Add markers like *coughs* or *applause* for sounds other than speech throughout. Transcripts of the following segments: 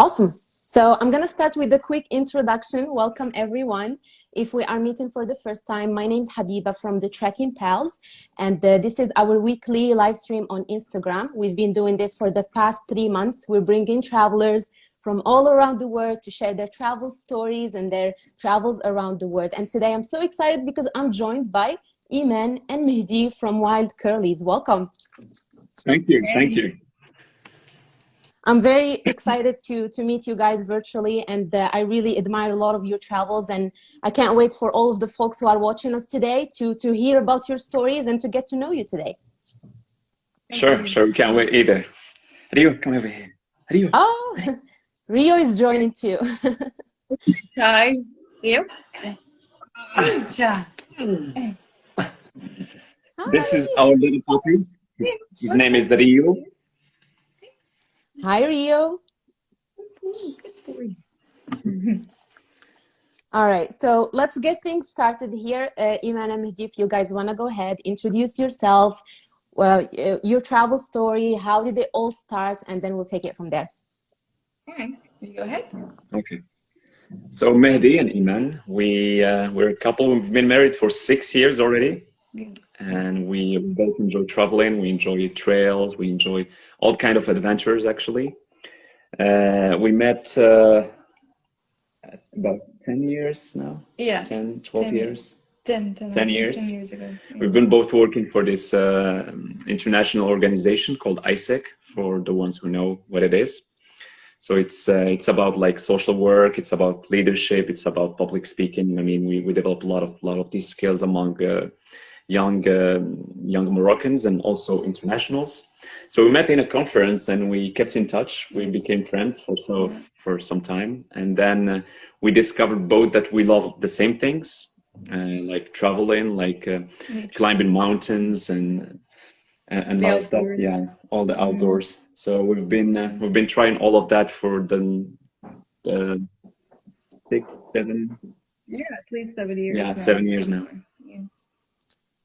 Awesome. So I'm going to start with a quick introduction. Welcome, everyone. If we are meeting for the first time, my name is Habiba from the Trekking Pals, and uh, this is our weekly live stream on Instagram. We've been doing this for the past three months. We're bringing travelers from all around the world to share their travel stories and their travels around the world. And today I'm so excited because I'm joined by Iman and Mehdi from Wild Curlies. Welcome. Thank you. Thank you. I'm very excited to, to meet you guys virtually and uh, I really admire a lot of your travels and I can't wait for all of the folks who are watching us today to, to hear about your stories and to get to know you today. Sure, sure, we can't wait either. Rio, come over here. Rio. Oh, *laughs* Rio is joining too. Hi, Rio. This is our little puppy. His, his name is Rio. Hi, Rio. All right, so let's get things started here. Uh, Iman and Mehdi, if you guys want to go ahead, introduce yourself, well, uh, your travel story, how did it all start, and then we'll take it from there. All right, you go ahead. Okay. So Mehdi and Iman, we, uh, we're a couple, we've been married for six years already. And we both enjoy traveling, we enjoy trails, we enjoy all kind of adventures actually. Uh, we met uh, about 10 years now? Yeah. 10, 12 10 years? 10, 10, 10 years. 10 years ago. We've been both working for this uh, international organization called AIESEC, for the ones who know what it is. So it's uh, it's about like social work, it's about leadership, it's about public speaking. I mean, we, we develop a lot of lot of these skills among uh, young uh, young Moroccans and also internationals. So we met in a conference and we kept in touch. We became friends for so for some time, and then uh, we discovered both that we love the same things, uh, like traveling, like uh, climbing mountains and and, and The stuff. Yeah, all the outdoors. So we've been uh, we've been trying all of that for the the six seven Yeah, at least seven years. Yeah, now. seven years now.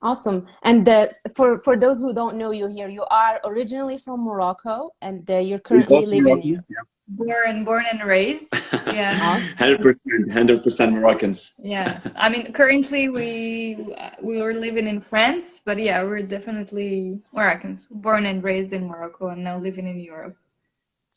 Yeah. Awesome. And uh, for, for those who don't know you here, you are originally from Morocco and uh, you're currently living Born, born and raised. *laughs* Yeah. Hundred percent, hundred percent Moroccans. yeah. I mean, currently we we were living in France, but yeah, we're definitely Moroccans, born and raised in Morocco, and now living in Europe.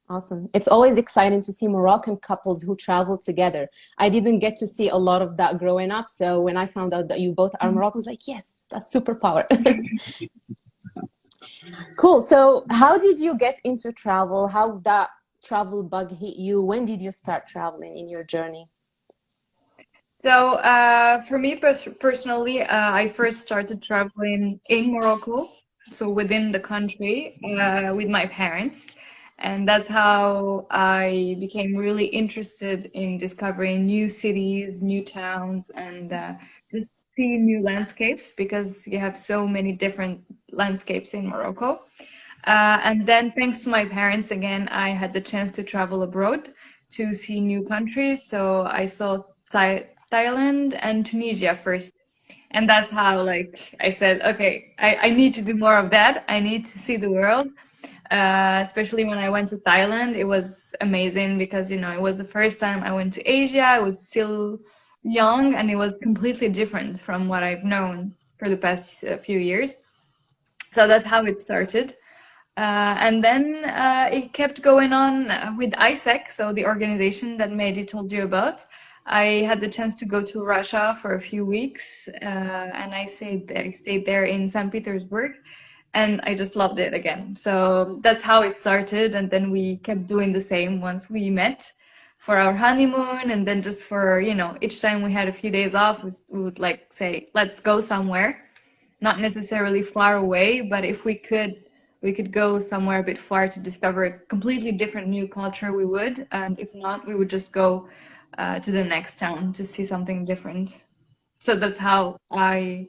Awesome. It's always exciting to see Moroccan couples who travel together. I didn't get to see a lot of that growing up. So when I found out that you both are Moroccan, I was like, yes, that's superpower. *laughs* cool. So how did you get into travel? How that travel bug hit you? When did you start traveling in your journey? So uh, for me pers personally, uh, I first started traveling in Morocco, so within the country, uh, with my parents. And that's how I became really interested in discovering new cities, new towns, and uh, just see new landscapes because you have so many different landscapes in Morocco. Uh, and then thanks to my parents, again, I had the chance to travel abroad to see new countries. So I saw Thai Thailand and Tunisia first. And that's how like I said, okay, I, I need to do more of that. I need to see the world. Uh, especially when I went to Thailand, it was amazing because, you know, it was the first time I went to Asia. I was still young and it was completely different from what I've known for the past uh, few years. So that's how it started. Uh, and then uh, it kept going on with AIESEC, so the organization that Mehdi told you about. I had the chance to go to Russia for a few weeks, uh, and I stayed I stayed there in St. Petersburg, and I just loved it again. So that's how it started, and then we kept doing the same once we met for our honeymoon, and then just for you know each time we had a few days off, we would like say let's go somewhere, not necessarily far away, but if we could we could go somewhere a bit far to discover a completely different new culture, we would. And if not, we would just go uh, to the next town to see something different. So that's how I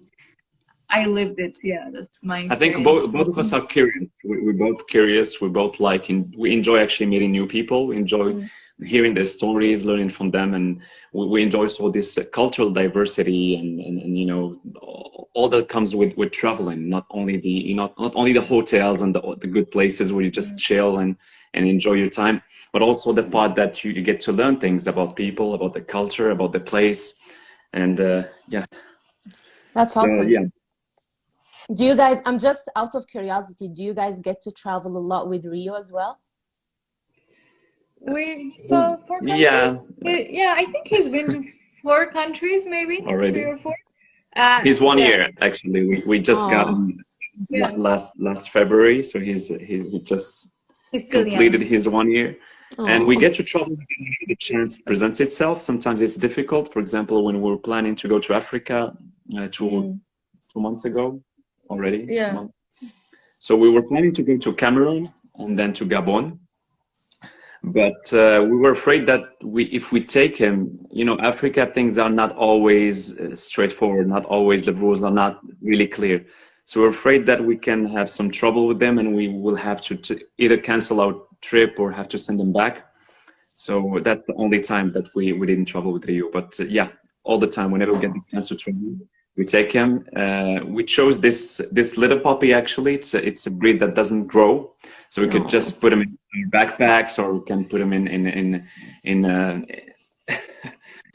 I lived it. Yeah, that's my. I think both both of us are curious. We, we're both curious. We both like in, we enjoy actually meeting new people. We enjoy Mm. hearing their stories, learning from them, and we, we enjoy so this uh, cultural diversity and, and and you know all all that comes with with traveling. Not only the you know not only the hotels and the the good places where you just chill and and enjoy your time, but also the part that you, you get to learn things about people, about the culture, about the place, and uh, yeah. That's So, awesome. yeah. Do you guys, I'm just out of curiosity, do you guys get to travel a lot with Rio as well? We saw four countries. Yeah. He- yeah, I think he's been to four countries, maybe Already. three or four. Uh, He's one yeah. year actually. We, we just got him Yeah. last last February, so he's he, he just He's still young. completed his one year. and we get to travel the chance presents itself sometimes it's difficult for example when we were planning to go to africa uh, two, Mm. two months ago already Yeah. so we were planning to go to cameroon and then to gabon but uh, we were afraid that we if we take him you know africa things are not always uh, straightforward not always the rules are not really clear so we're afraid that we can have some trouble with them and we will have to, either cancel our trip or have to send them back. So that's the only time that we, we didn't travel with Rio. But uh, yeah, all the time, whenever we get the chance to travel, we take him. Uh, we chose this this little puppy actually. It's a, it's a breed that doesn't grow. So we could Aw. just put him in backpacks or we can put him in, in, in, in uh, *laughs*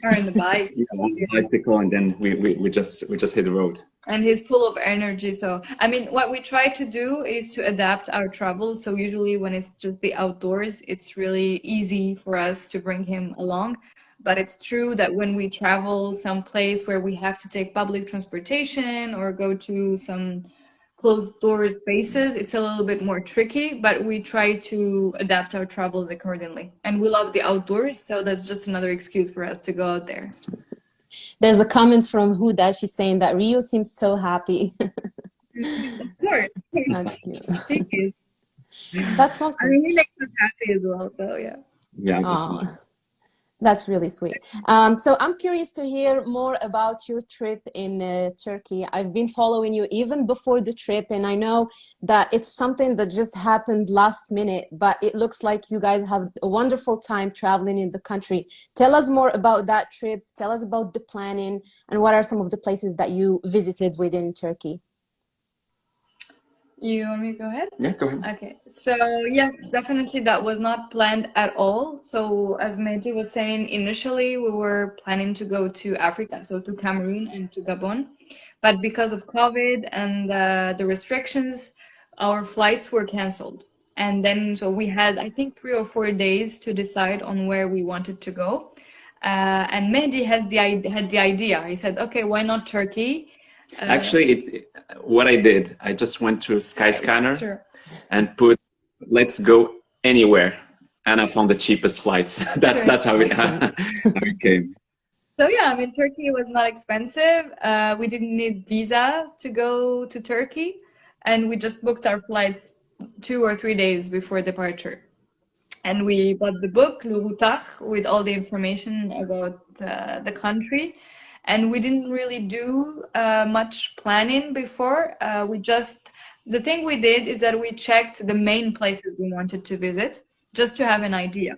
Or in the bike. *laughs* know, on the bicycle and then we, we, we just we just hit the road. and he's full of energy so i mean what we try to do is to adapt our travel so usually when it's just the outdoors it's really easy for us to bring him along but it's true that when we travel someplace where we have to take public transportation or go to some closed door spaces it's a little bit more tricky but we try to adapt our travels accordingly and we love the outdoors so that's just another excuse for us to go out there There's a comment from Huda. She's saying that Rio seems so happy. *laughs* of course That's cute. thank you That's I awesome. mean, he makes us happy as well, so yeah. Yeah. That's really sweet. Um, so I'm curious to hear more about your trip in uh, Turkey. I've been following you even before the trip, and I know that it's something that just happened last minute, but it looks like you guys have a wonderful time traveling in the country. Tell us more about that trip. Tell us about the planning and what are some of the places that you visited within Turkey. You want me to go ahead? Yeah, go ahead. Okay, so yes, definitely that was not planned at all. So as Mehdi was saying, initially we were planning to go to Africa, so to Cameroon and to Gabon. But because of COVID and uh, the restrictions, our flights were canceled. And then, so we had, I think, three or four days to decide on where we wanted to go. Uh, and Mehdi has the, had the idea. He said, okay, why not Turkey? Uh, Actually, it, what I did, I just went to Skyscanner Sure. and put let's go anywhere and i found the cheapest flights *laughs* that's Sure. that's how it, *laughs* how it came So yeah, I mean, Turkey was not expensive. Uh, we didn't need visa to go to Turkey, and we just booked our flights two or three days before departure. And we bought the book, Routard, with all the information about uh, the country. And we didn't really do uh, much planning before. Uh, we just, the thing we did is that we checked the main places we wanted to visit just to have an idea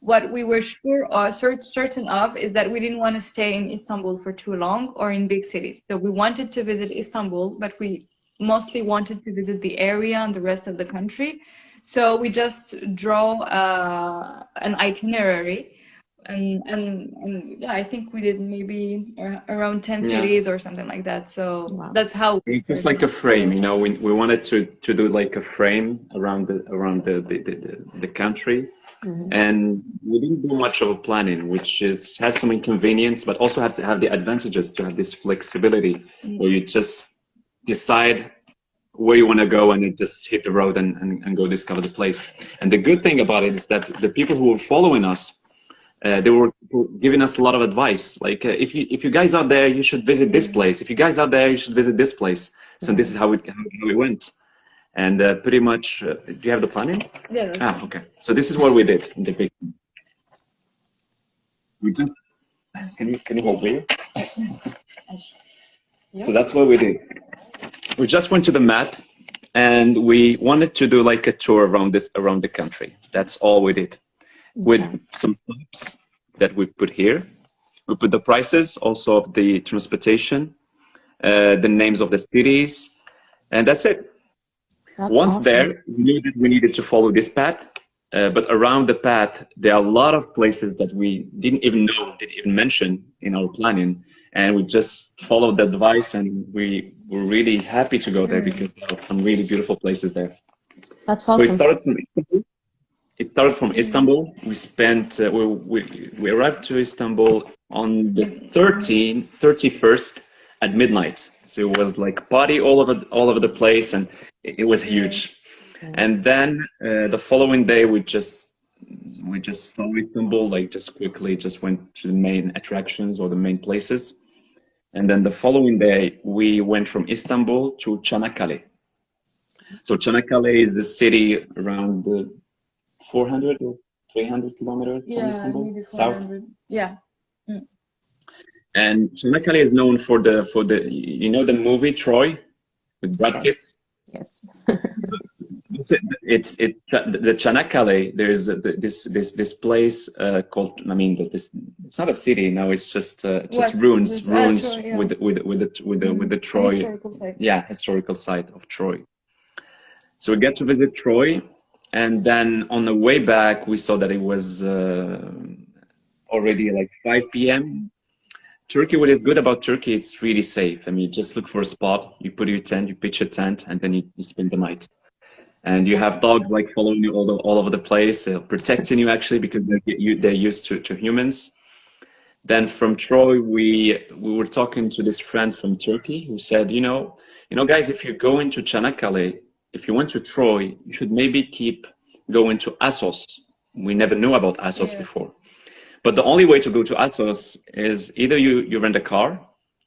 what we were sure or certain of is that we didn't want to stay in Istanbul for too long or in big cities. So we wanted to visit Istanbul, but we mostly wanted to visit the area and the rest of the country. So we just draw uh, an itinerary. And, and, and yeah, I think we did maybe around 10 Yeah. cities or something like that. So Wow. that's how it's just like a frame you know we, we wanted to to do like a frame around the around the the, the, the, the country Mhm. and we didn't do much of a planning which is has some inconvenience but also has to have the advantages to have this flexibility where you just decide where you want to go and you just hit the road and, and, and go discover the place and the good thing about it is that the people who are following us uh, they were giving us a lot of advice like uh, if you if you guys out there you should visit this place if you guys out there you should visit this place so this is how it how we went and uh, pretty much uh, do you have the planning Yeah, Ah, okay. So this is what we did in the big. We just can you can you hold me? So that's what we did. We just went to the map, and we wanted to do like a tour around this around the country. That's all we did, with some stops that we put here. We put the prices also of the transportation, uh, the names of the cities, and that's it. That's Once awesome. there, we knew that we needed to follow this path. Uh, but around the path, there are a lot of places that we didn't even know, didn't even mention in our planning. And we just followed the advice and we were really happy to go there because there are some really beautiful places there. That's awesome. So it started from Istanbul. It started from Istanbul. We spent, uh, we, we, we arrived to Istanbul on the 13th, 31st at midnight. So it was like party all over, all over the place and it, it was huge. And then uh, the following day, we just we just saw Istanbul, like just quickly, just went to the main attractions or the main places. And then the following day, we went from Istanbul to Çanakkale. So Çanakkale is a city around the 400 or 300 kilometers yeah, from Istanbul, maybe south. 400. Yeah. And Çanakkale is known for the for the you know the movie Troy with Brad Yes. Pitt. Yes. it's it the Çanakkale. There's this this this place uh, called. I mean, this it's not a city. No, it's just uh, just What? ruins, This- ah, ruins Troy, yeah. with with with the with the with the Troy. Historical site. Yeah, historical site of Troy. So we get to visit Troy, and then on the way back, we saw that it was uh, already like 5 p.m. Turkey, what is good about Turkey, it's really safe. I mean, you just look for a spot, you put your tent, you pitch a tent, and then you, you spend the night. And you have dogs like following you all, the, all over the place, uh, protecting you actually because they're, they're used to, to humans. Then from Troy, we we were talking to this friend from Turkey who said, you know, you know, guys, if you go into Çanakkale, if you went to Troy, you should maybe keep going to Assos. We never knew about Assos Yeah. before. But the only way to go to Assos is either you, you rent a car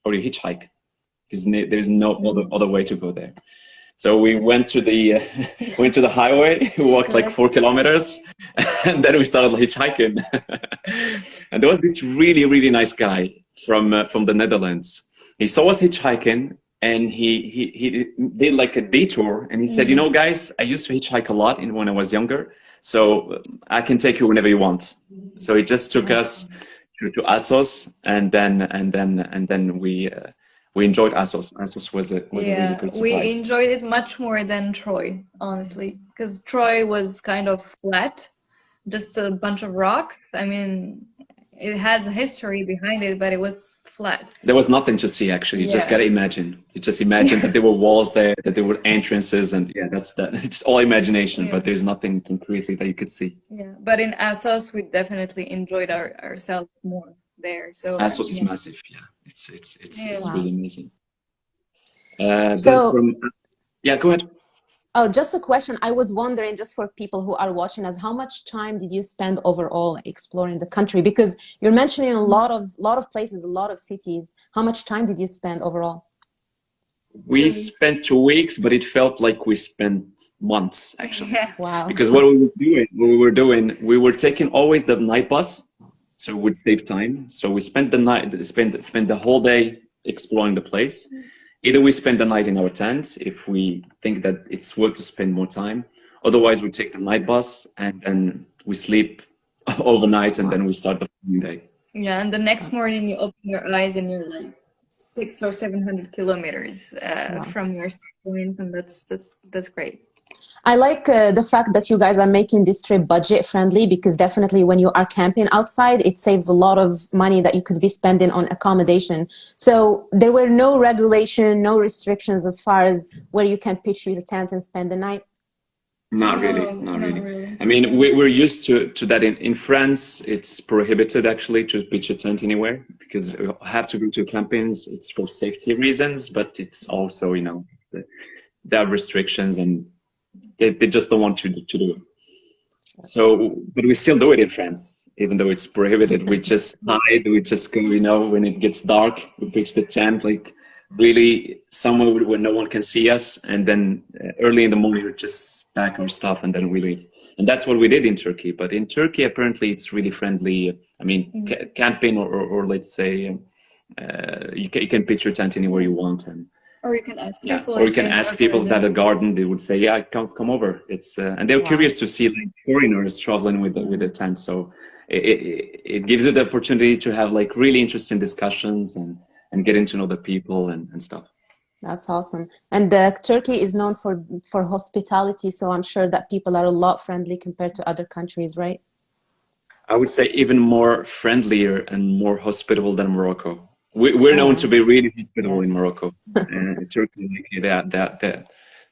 or you hitchhike. There's no, there's no other, other way to go there. So we went to the uh, *laughs* went to the highway. *laughs* We walked like four kilometers, *laughs* and then we started hitchhiking. and there was this really really nice guy from uh, from the Netherlands. He saw us hitchhiking, and he he he did like a detour, and he said, "You know, guys, I used to hitchhike a lot in when I was younger, so uh, I can take you whenever you want." So he just took us to, to Assos, and then and then and then we. Uh, we enjoyed Assos. Assos was a was a really Yeah, good we enjoyed it much more than Troy, honestly, because Troy was kind of flat, just a bunch of rocks. I mean, it has a history behind it, but it was flat. There was nothing to see actually. You just gotta imagine. You just imagine that there were walls there, that there were entrances, and yeah, that's that. *laughs* It's all imagination, Yeah. but there's nothing concretely that you could see. Yeah, but in Assos, we definitely enjoyed our, ourselves more there. So Assos is massive. Yeah, it's it's it's Yeah. it's Wow. really amazing. Uh, So- from, yeah, go ahead. Oh, just a question. I was wondering, just for people who are watching us, how much time did you spend overall exploring the country? Because you're mentioning a lot of lot of places, a lot of cities. How much time did you spend overall? We spent two weeks, but it felt like we spent months actually. Yeah. Wow. because what we were doing, what we were doing, we were taking always the night bus, so it would save time. So we spent the night, spend spend the whole day exploring the place. Either we spend the night in our tent if we think that it's worth to spend more time. Otherwise, we take the night bus and then we sleep *laughs* overnight, and then we start the following day. Yeah, and the next morning you open your eyes and you're like six or seven hundred kilometers uh, Wow. from your start point, and that's that's that's great. I like uh, the fact that you guys are making this trip budget friendly because definitely when you are camping outside, it saves a lot of money that you could be spending on accommodation. So there were no regulation, no restrictions as far as where you can pitch your tent and spend the night. Not really, No, not not really. really. I mean, we, we're used to, to that. In, in France, it's prohibited actually to pitch a tent anywhere because you have to go to campings. It's for safety reasons, but it's also, you know, the, there are restrictions and they, they just don't want to, to do it. So, but we still do it in France, even though it's prohibited. We just hide, we just go, you know, when it gets dark, we pitch the tent like really somewhere where no one can see us. And then uh, early in the morning, we just pack our stuff and then we leave. And that's what we did in Turkey. But in Turkey, apparently, it's really friendly. I mean, ca- camping or, or, or let's say, uh, you, can, you can pitch your tent anywhere you want. And Or you can ask yeah, people. or you can ask have people if they have a garden. They would say, "Yeah, come come over." It's uh, and they're Wow. curious to see like foreigners traveling with the, with a tent. So it, it, it gives you the opportunity to have like really interesting discussions and and getting to know the people and, and stuff. That's awesome. And uh, Turkey is known for for hospitality, so I'm sure that people are a lot friendly compared to other countries, right? I would say even more friendlier and more hospitable than Morocco. We, we're known to be really hospitable in Morocco, *laughs* and Turkey, that that that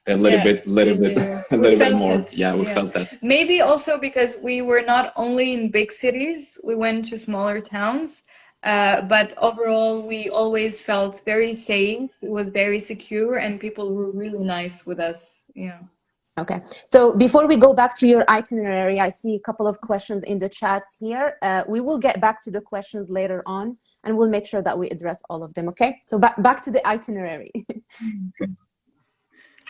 a little yeah, bit, little bit, *laughs* a little bit more. It. Yeah, we yeah. felt that. Maybe also because we were not only in big cities; we went to smaller towns, uh, but overall, we always felt very safe. It was very secure, and people were really nice with us. Yeah. Okay, so before we go back to your itinerary, I see a couple of questions in the chats here. Uh, we will get back to the questions later on, and we'll make sure that we address all of them, okay? So back, back to the itinerary. *laughs*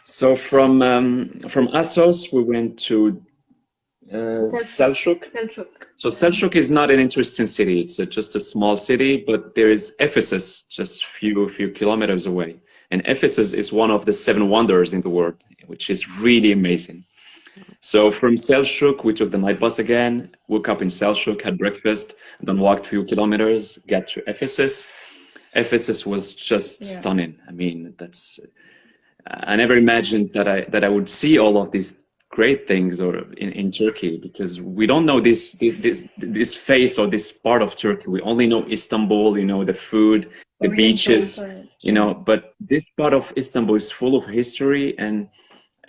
so from, um, from Assos, we went to uh, Selçuk. Selçuk. So Selçuk is not an interesting city. It's a, just a small city, but there is Ephesus just few few kilometers away. And Ephesus is one of the seven wonders in the world, which is really amazing. So from Selçuk, we took the night bus again, woke up in Selçuk, had breakfast, then walked a few kilometers, get to Ephesus. Ephesus was just yeah. stunning. I mean, that's I never imagined that I that I would see all of these great things or in, in Turkey because we don't know this this this this face or this part of Turkey. We only know Istanbul, you know, the food, the Oriental beaches, you know. But this part of Istanbul is full of history, and,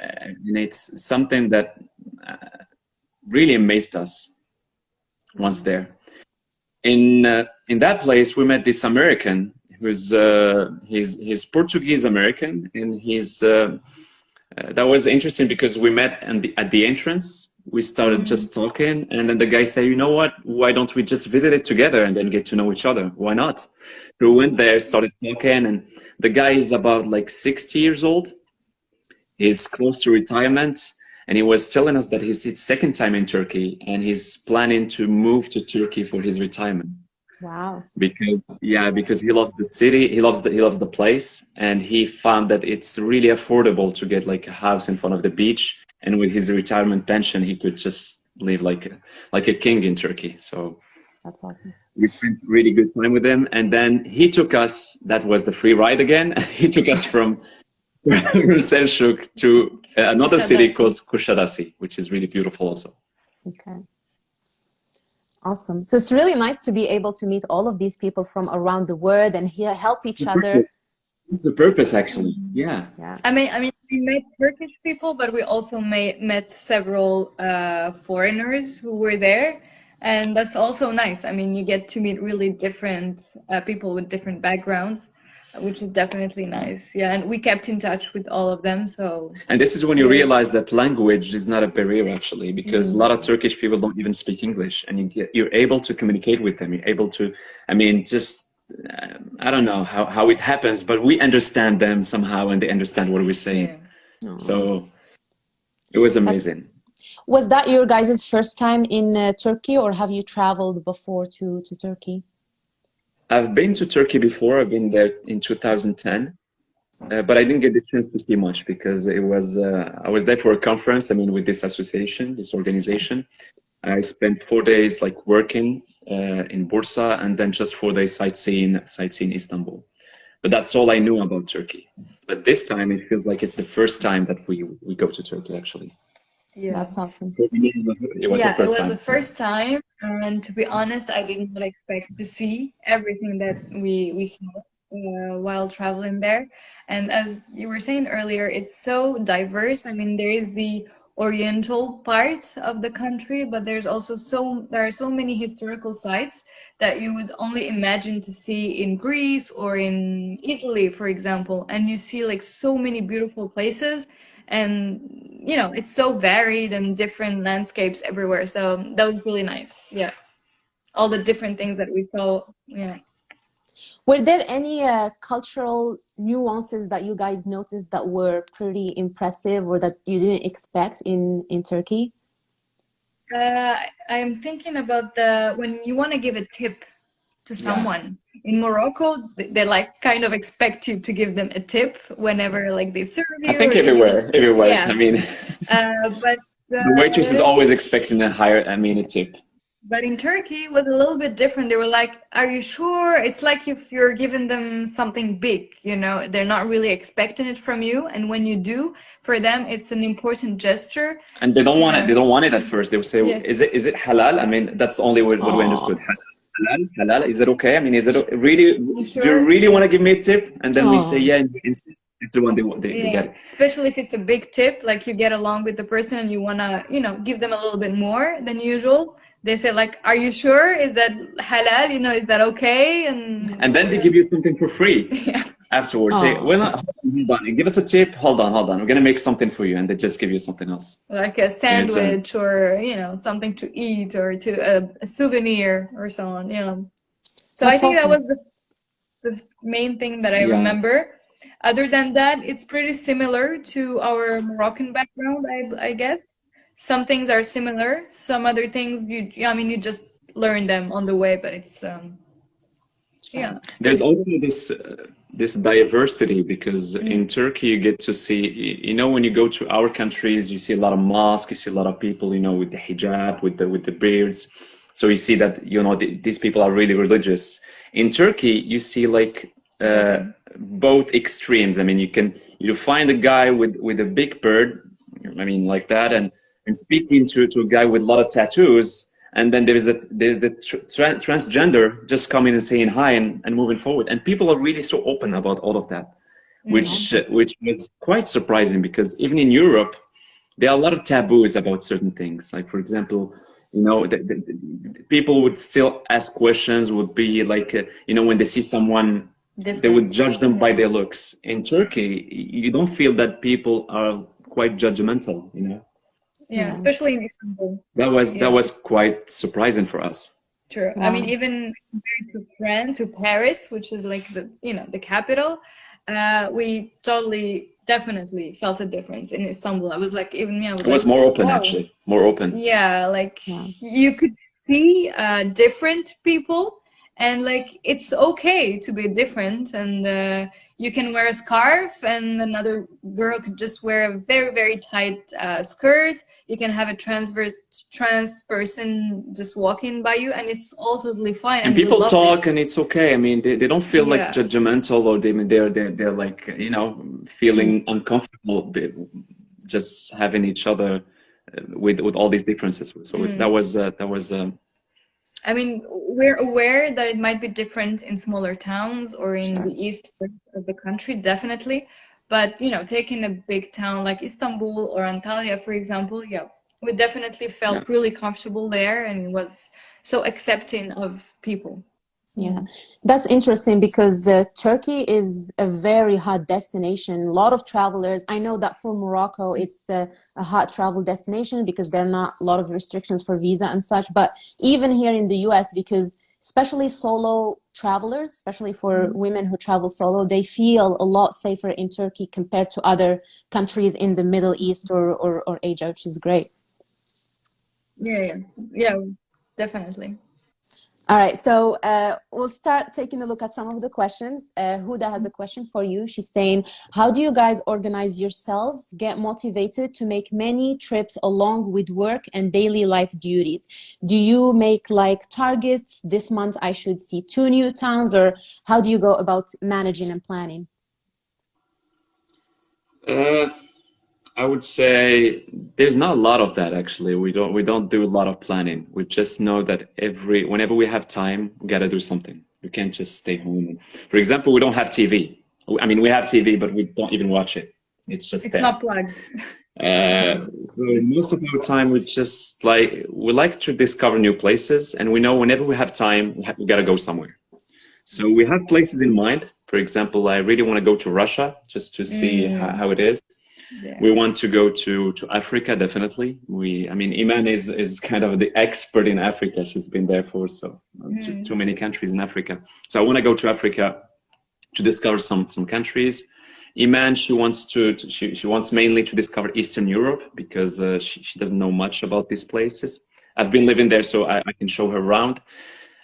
and it's something that uh, really amazed us once there. In uh, in that place, we met this American who's uh, he's he's Portuguese American, and he's uh, uh, that was interesting because we met the, at the entrance. We started mm just talking, and then the guy said, "You know what? Why don't we just visit it together and then get to know each other? Why not?" So we went there, started talking, and the guy is about like 60 years old. He's close to retirement, and he was telling us that he's his second time in Turkey, and he's planning to move to Turkey for his retirement. Wow. Because yeah, because he loves the city, he loves the he loves the place, and he found that it's really affordable to get like a house in front of the beach, and with his retirement pension, he could just live like a, like a king in Turkey. So that's awesome. We spent really good time with him, and then he took us. That was the free ride again. *laughs* he took us from Selçuk to another city called Kuşadası, which is really beautiful also. Okay. Awesome. So it's really nice to be able to meet all of these people from around the world and here help each other. It's the purpose, actually. Yeah. Yeah. I mean, I mean, we met Turkish people, but we also met met several uh, foreigners who were there, and that's also nice. I mean, you get to meet really different uh, people with different backgrounds which is definitely nice. Yeah and we kept in touch with all of them so. And this is when you yeah. realize that language is not a barrier actually because mm -hmm. a lot of turkish people don't even speak english and you get you're able to communicate with them. You're able to i mean just uh, i don't know how, how it happens but we understand them somehow and they understand what we're saying. Yeah. so it was amazing. Was that your guys' first time in uh, turkey or have you traveled before to to turkey I've been to Turkey before. I've been there in 2010, uh, but I didn't get the chance to see much because it was uh, I was there for a conference. I mean, with this association, this organization. I spent four days like working uh, in Bursa and then just four days sightseeing sightseeing Istanbul. But that's all I knew about Turkey. But this time it feels like it's the first time that we we go to Turkey actually. Yeah, that's awesome. It was, yeah, the first it was time. the first time, and to be honest, I did not expect to see everything that we we saw uh, while traveling there. And as you were saying earlier, it's so diverse. I mean, there is the oriental part of the country, but there's also so there are so many historical sites that you would only imagine to see in Greece or in Italy, for example. And you see like so many beautiful places and you know it's so varied and different landscapes everywhere. So that was really nice. Yeah. All the different things that we saw yeah were there any uh, cultural nuances that you guys noticed that were pretty impressive or that you didn't expect in in turkey? Uh, i'm thinking about the when you want to give a tip to someone. In Morocco, they like kind of expect you to give them a tip whenever like they serve you. I think everywhere, everywhere. Yeah. I mean, *laughs* uh, but *laughs* the waitress is always expecting a higher, I mean, a tip. but in Turkey it was a little bit different. They were like, "Are you sure?" It's like if you're giving them something big, you know, they're not really expecting it from you, and when you do, for them, it's an important gesture. And they don't want it. They don't want it at first. They will say, Yeah. "Is it is it halal?" I mean, that's the only word what we understood. Halal, halal. Is it okay? I mean, is it o- really? Do you really want to give me a tip? And then we oh. say, "Yeah." And insist. It's the one they want. They, they get. Yeah, especially if it's a big tip, like you get along with the person and you wanna, you know, give them a little bit more than usual. They say like, "Are you sure? Is that halal? You know, is that okay?" And And then they give you something for free yeah, *laughs* afterwards. Say, Aw. "Well, not, hold on. Give us a tip. Hold on, hold on. We're gonna make something for you." And they just give you something else. like a uh, sandwich or you know something to eat or to a, a souvenir or so on. You know, so I That's think that was the, the main thing that I Yeah. remember. Other than that, it's pretty similar to our Moroccan background, I, I guess. Some things are similar. Some other things, you, I mean, you just learn them on the way, but it's, um, yeah. There's also this uh, this diversity because in Turkey you get to see you know when you go to our countries you see a lot of mosques you see a lot of people you know with the hijab with the with the beards. So you see that you know th these people are really religious. In Turkey you see like uh, both extremes. I mean you can you find a guy with with a big beard I mean like that and and speaking to to a guy with a lot of tattoos and then there is a there's the tra- transgender just coming and saying hi and, and moving forward. And people are really so open about all of that which uh, which was quite surprising because even in europe there are a lot of taboos about certain things. Like for example you know the, the, the- people would still ask questions would be like uh, you know when they see someone they would judge them by their looks. In turkey you don't feel that people are quite judgmental you know Yeah, especially in Istanbul. that was that was quite surprising for us True. I mean, even compared to France, to Paris, which is like the you know the capital, uh, we totally definitely felt a difference in Istanbul. I was like, even me, I was It was like, more open, wow. actually. More open. Yeah, like Yeah. you could see uh, different people, and like it's okay to be different, and uh, you can wear a scarf, and another girl could just wear a very very tight uh, skirt. You can have a transvert trans person just walking by you, and it's all totally fine. And we people talk, it. and it's okay. I mean, they, they don't feel like judgmental, or they they're they're they're like you know feeling Mm. uncomfortable, just having each other uh, with with all these differences. So Mm. that was uh, that was. Um, I mean, we're aware that it might be different in smaller towns or in the east of the country, definitely. But, you know, taking a big town like Istanbul or Antalya, for example, yeah, we definitely felt really comfortable there and it was so accepting of people. Yeah, that's interesting because uh, Turkey is a very hot destination. A lot of travelers. I know that for Morocco, it's a, a hot travel destination because there are not a lot of restrictions for visa and such. But even here in the US, because especially solo travelers, especially for women who travel solo, they feel a lot safer in Turkey compared to other countries in the Middle East or, or, or Asia, which is great. Yeah, yeah, yeah, definitely. All right, so uh, we'll start taking a look at some of the questions. Uh, Huda has a question for you. She's saying, how do you guys organize yourselves, get motivated to make many trips along with work and daily life duties? Do you make like targets? This month I should see two new towns, or how do you go about managing and planning? uh, I would say there's not a lot of that actually. We don't we don't do a lot of planning. We just know that every whenever we have time, we gotta do something. We can't just stay home. For example, we don't have TV. I mean, we have TV, but we don't even watch it. It's just It's there. not plugged. Uh, so most of our time, we just like we like to discover new places, and we know whenever we have time, we, have, we gotta go somewhere. So we have places in mind. For example, I really want to go to Russia just to see how, how it is. Yeah. We want to go to to Africa definitely. We, I mean, Iman is is kind of the expert in Africa. She's been there for so too, too many countries in Africa. So I want to go to Africa to discover some some countries. Iman, she wants to, to she, she wants mainly to discover Eastern Europe because uh, she, she doesn't know much about these places. I've been living there, so I, I can show her around.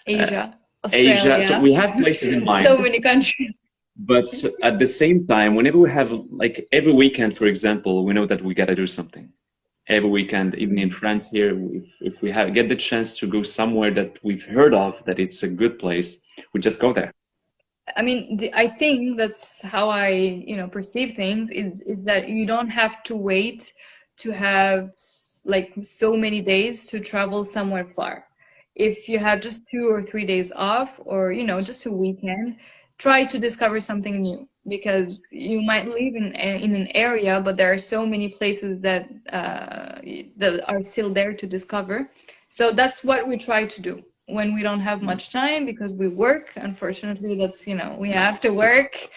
Asia, Asia, so we have places in *laughs* mind. So many countries. But at the same time, whenever we have like every weekend, for example, we know that we gotta do something. every weekend, even in France here, if, if we have, get the chance to go somewhere that we've heard of, that it's a good place, we just go there. I mean, I think that's how I, you know, perceive things is, is that you don't have to wait to have like so many days to travel somewhere far. If you have just two or three days off or, you know, just a weekend, try to discover something new because you might live in, in an area, but there are so many places that, uh, that are still there to discover. So that's what we try to do when we don't have much time because we work. Unfortunately that's you know we have to work.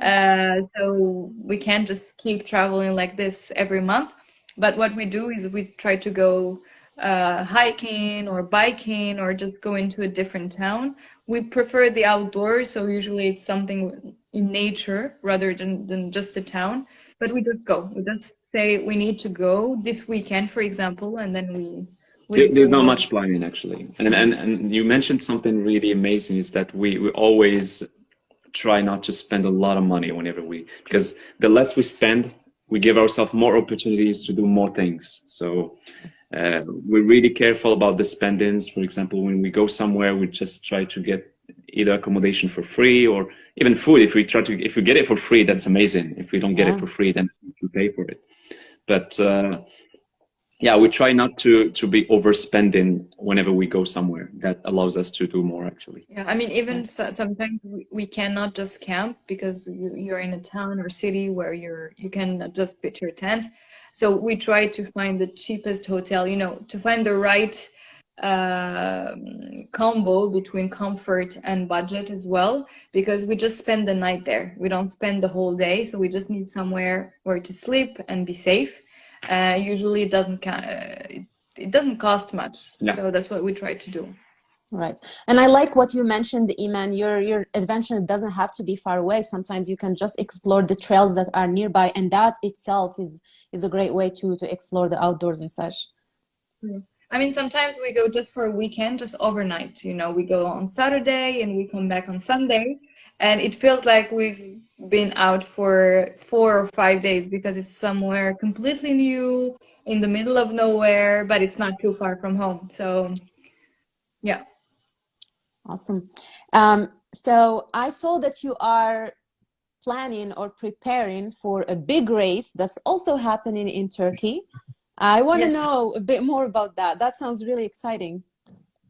Uh, so we can't just keep traveling like this every month. But what we do is we try to go uh, hiking or biking or just go into a different town we prefer the outdoors so usually it's something in nature rather than, than just a town. But we just go. We just say we need to go this weekend for example and then we there's not much planning actually. And, and and you mentioned something really amazing is that we we always try not to spend a lot of money whenever we because the less we spend we give ourselves more opportunities to do more things. So uh, we're really careful about the spendings for example when we go somewhere we just try to get either accommodation for free or even food if we try to if we get it for free that's amazing if we don't get yeah. it for free then we pay for it but uh, yeah, we try not to to be overspending whenever we go somewhere. That allows us to do more actually. Yeah, I mean, even so, sometimes we cannot just camp because you, are in a town or city where you're you can just pitch your tent. So we try to find the cheapest hotel. You know, to find the right uh, combo between comfort and budget as well because we just spend the night there we don't spend the whole day so we just need somewhere where to sleep and be safe uh, usually it doesn't it, it doesn't cost much yeah. so that's what we try to do right and i like what you mentioned iman your your adventure doesn't have to be far away sometimes you can just explore the trails that are nearby and that itself is is a great way to to explore the outdoors and such mm-hmm. I mean, sometimes we go just for a weekend, just overnight. You know, we go on Saturday and we come back on Sunday, and it feels like we've been out for four or five days because it's somewhere completely new in the middle of nowhere, but it's not too far from home. So, yeah. Awesome. Um, so I saw that you are planning or preparing for a big race that's also happening in Turkey. I want to yes. know a bit more about that. That sounds really exciting.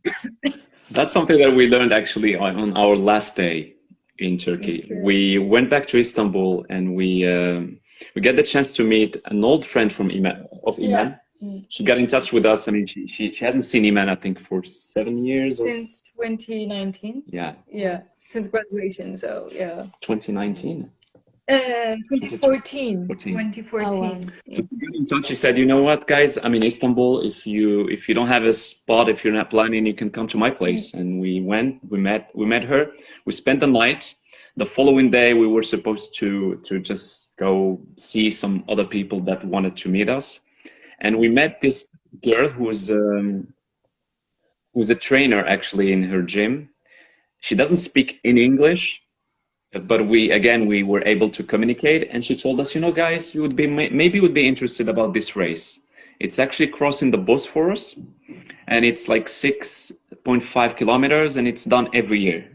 *coughs* That's something that we learned actually on, on our last day in Turkey. We went back to Istanbul and we um, we get the chance to meet an old friend from Iman, of Iman. Yeah. Mm. She got in touch with us. I mean, she, she, she hasn't seen Iman, I think, for seven years. Since 2019. Yeah. Yeah, since graduation, so yeah. 2019? Uh, 2014. 2014. Oh, wow. So she got in touch. She said, "You know what, guys? I'm in Istanbul. If you if you don't have a spot, if you're not planning, you can come to my place." And we went. We met. We met her. We spent the night. The following day, we were supposed to to just go see some other people that wanted to meet us, and we met this girl who's um, who's a trainer actually in her gym. She doesn't speak in English but we again we were able to communicate. And she told us you know guys you would be maybe would be interested about this race. It's actually crossing the bosphorus and it's like 6.5 kilometers and it's done every year.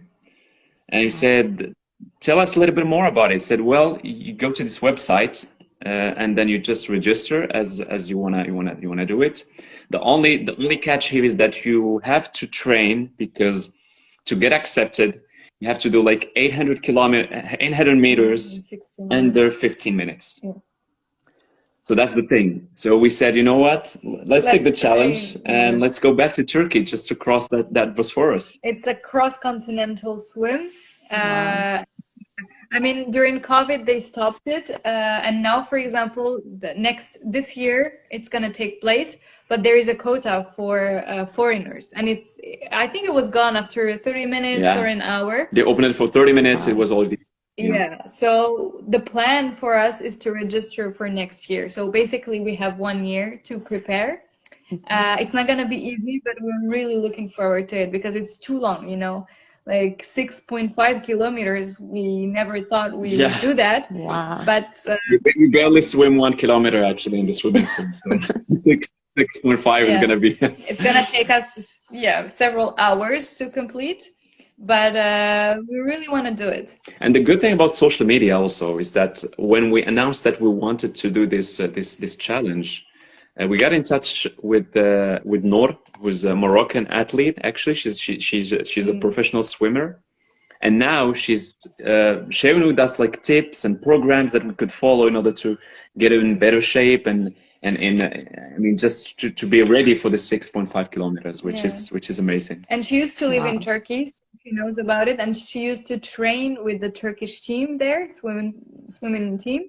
And he said tell us a little bit more about it. He said well you go to this website and then you just register as as you wanna you wanna you wanna do it. The only the only catch here is that you have to train because to get accepted you have to do like 800 kilometer 800 meters under 15 minutes. yeah. so that's the thing. So we said you know what? Let's, let's take the challenge train. and let's go back to turkey just to cross that that bosphorus. It's a cross-continental swim. Wow. uh, I mean, during COVID, they stopped it, uh, and now, for example, the next this year it's going to take place, but there is a quota for uh, foreigners, and it's I think it was gone after 30 minutes yeah. or an hour. They opened it for 30 minutes. Wow. It was already. Yeah. So the plan for us is to register for next year. So basically, we have one year to prepare. Uh, it's not going to be easy, but we're really looking forward to it because it's too long, you know like 6.5 kilometers. We never thought we Yeah. would do that. Wow. But uh, We we barely swim one kilometer actually in the swimming *laughs* pool. So six six point five is gonna be. *laughs* it's gonna take us, yeah, several hours to complete. But uh, we really want to do it. And the good thing about social media also is that when we announced that we wanted to do this uh, this this challenge, uh, we got in touch with uh, with Noor, who's a Moroccan athlete. Actually, she's she, she's she's a professional swimmer, and now she's uh, sharing with us like tips and programs that we could follow in order to get in better shape and and in uh, I mean just to, to be ready for the 6.5 kilometers, which Yeah. is which is amazing. And she used to live in Turkey. so She knows about it, and she used to train with the Turkish team there, swimming swimming team.